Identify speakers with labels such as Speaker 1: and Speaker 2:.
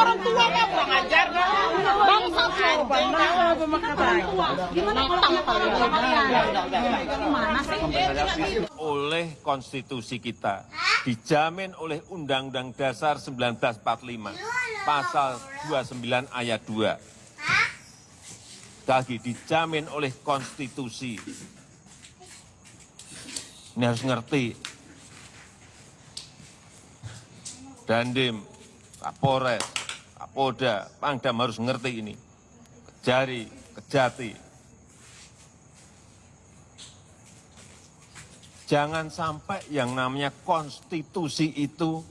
Speaker 1: orang tua kurang ajar
Speaker 2: oleh konstitusi kita dijamin oleh Undang-Undang Dasar 1945 pasal 29 ayat 2 lagi dijamin oleh konstitusi. Ini harus ngerti Dandim, Kapolres, Kapolda, Pangdam harus ngerti ini. Kejari, kejati. Jangan sampai yang namanya konstitusi itu